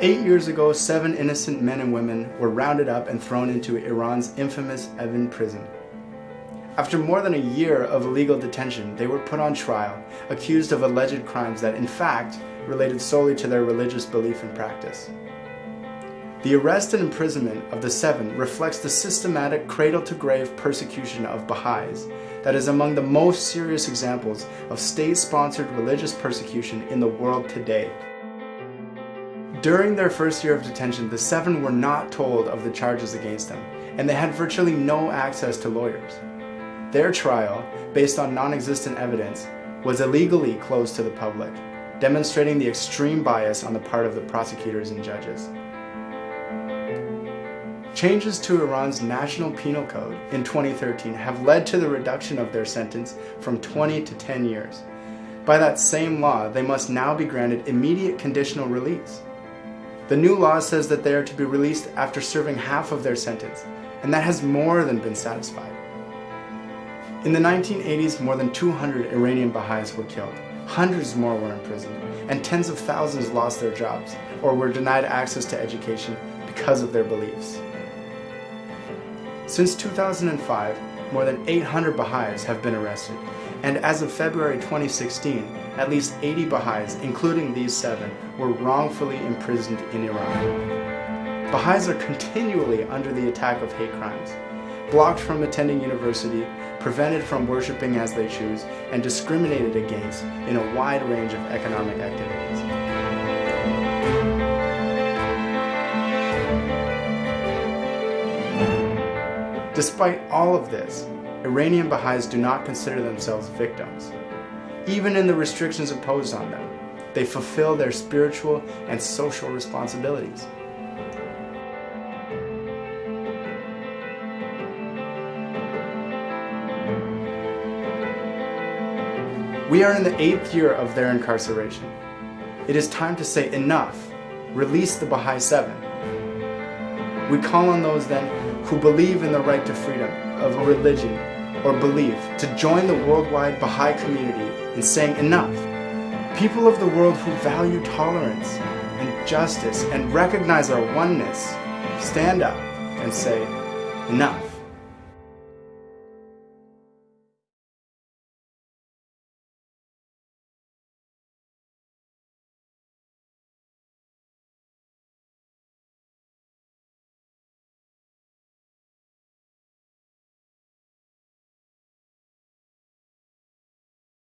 Eight years ago, seven innocent men and women were rounded up and thrown into Iran's infamous Evin prison. After more than a year of illegal detention, they were put on trial, accused of alleged crimes that in fact related solely to their religious belief and practice. The arrest and imprisonment of the seven reflects the systematic cradle-to-grave persecution of Baha'is that is among the most serious examples of state-sponsored religious persecution in the world today. During their first year of detention, the seven were not told of the charges against them, and they had virtually no access to lawyers. Their trial, based on non-existent evidence, was illegally closed to the public, demonstrating the extreme bias on the part of the prosecutors and judges. Changes to Iran's National Penal Code in 2013 have led to the reduction of their sentence from 20 to 10 years. By that same law, they must now be granted immediate conditional release. The new law says that they are to be released after serving half of their sentence, and that has more than been satisfied. In the 1980s, more than 200 Iranian Baha'is were killed, hundreds more were imprisoned, and tens of thousands lost their jobs or were denied access to education because of their beliefs. Since 2005, more than 800 Baha'is have been arrested, and as of February 2016, at least 80 Baha'is, including these seven, were wrongfully imprisoned in Iran. Baha'is are continually under the attack of hate crimes, blocked from attending university, prevented from worshiping as they choose, and discriminated against in a wide range of economic activities. Despite all of this, Iranian Baha'is do not consider themselves victims. Even in the restrictions imposed on them, they fulfill their spiritual and social responsibilities. We are in the eighth year of their incarceration. It is time to say enough. Release the Baha'i Seven. We call on those then who believe in the right to freedom of religion or belief to join the worldwide Baha'i community in saying enough. People of the world who value tolerance and justice and recognize our oneness, stand up and say enough.